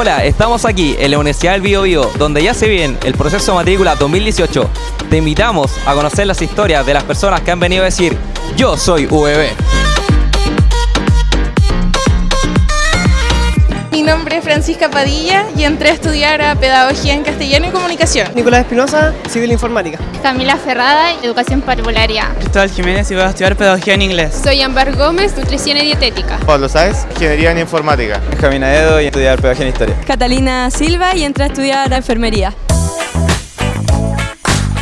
Hola, estamos aquí en la Universidad del Bío Bío, donde ya se viene el proceso de matrícula 2018. Te invitamos a conocer las historias de las personas que han venido a decir Yo soy VB. Mi nombre es Francisca Padilla y entré a estudiar a Pedagogía en Castellano y Comunicación. Nicolás Espinosa, Civil Informática. Camila Ferrada, Educación Parvularia. Cristóbal Jiménez y voy a estudiar Pedagogía en Inglés. Soy Ambar Gómez, Nutrición y Dietética. Pablo Sáez, Ingeniería en Informática. Benjamín Edo y estudiar Pedagogía en Historia. Catalina Silva y entré a estudiar Enfermería.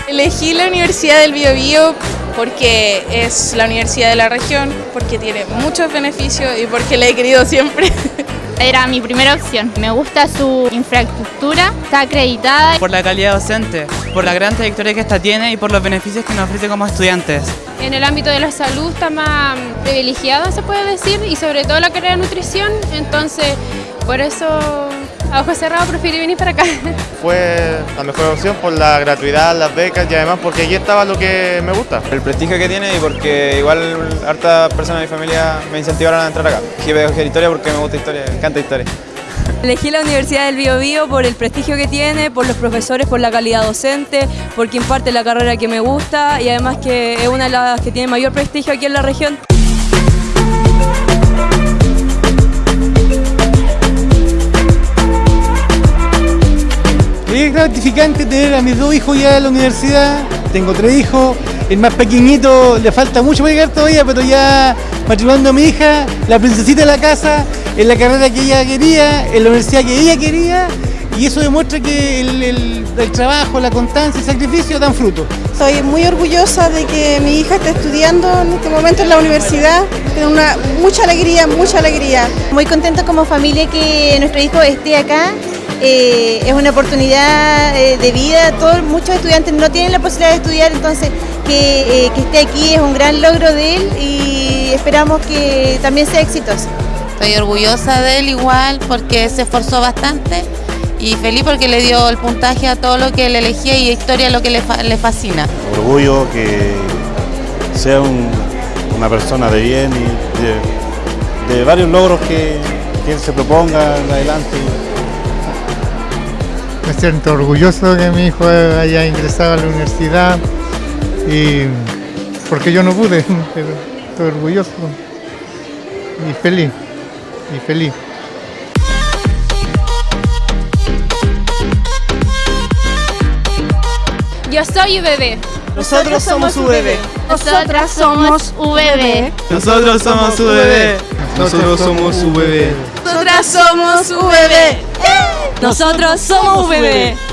Elegí la Universidad del Bío Bío porque es la universidad de la región, porque tiene muchos beneficios y porque la he querido siempre. Era mi primera opción. Me gusta su infraestructura, está acreditada. Por la calidad docente, por la gran trayectoria que esta tiene y por los beneficios que nos ofrece como estudiantes. En el ámbito de la salud está más privilegiada, se puede decir, y sobre todo la carrera de nutrición, entonces por eso a ojos cerrados preferí venir para acá. Fue la mejor opción por la gratuidad, las becas y además porque allí estaba lo que me gusta. El prestigio que tiene y porque igual hartas personas de mi familia me incentivaron a entrar acá. Elegí pedagogía historia porque me gusta historia, me encanta historia. Elegí la Universidad del Bío Bío por el prestigio que tiene, por los profesores, por la calidad docente, porque imparte la carrera que me gusta y además que es una de las que tiene mayor prestigio aquí en la región. Gratificante tener a mis dos hijos ya en la universidad. Tengo tres hijos. El más pequeñito le falta mucho para llegar todavía, pero ya matrimonando a mi hija, la princesita de la casa, en la carrera que ella quería, en la universidad que ella quería. Y eso demuestra que el, el, el trabajo, la constancia y el sacrificio dan fruto. Estoy muy orgullosa de que mi hija esté estudiando en este momento en la universidad. Tengo una, mucha alegría, mucha alegría. Muy contento como familia que nuestro hijo esté acá eh, es una oportunidad eh, de vida, todos, muchos estudiantes no tienen la posibilidad de estudiar, entonces que, eh, que, esté aquí es un gran logro de él y esperamos que también sea exitoso. Estoy orgullosa de él igual porque se esforzó bastante y feliz porque le dio el puntaje a todo lo que le elegía y historia lo que le, fa le fascina. Orgullo que sea un, una persona de bien y de, de varios logros que, que él se proponga en adelante. Me siento orgulloso de que mi hijo haya ingresado a la universidad y porque yo no pude, pero estoy orgulloso y feliz, y feliz. Yo soy VB. Nosotros somos VB. Nosotras somos VB. Nosotros somos VB. Nosotros somos VB. Nosotras somos VB. Nosotros somos VB.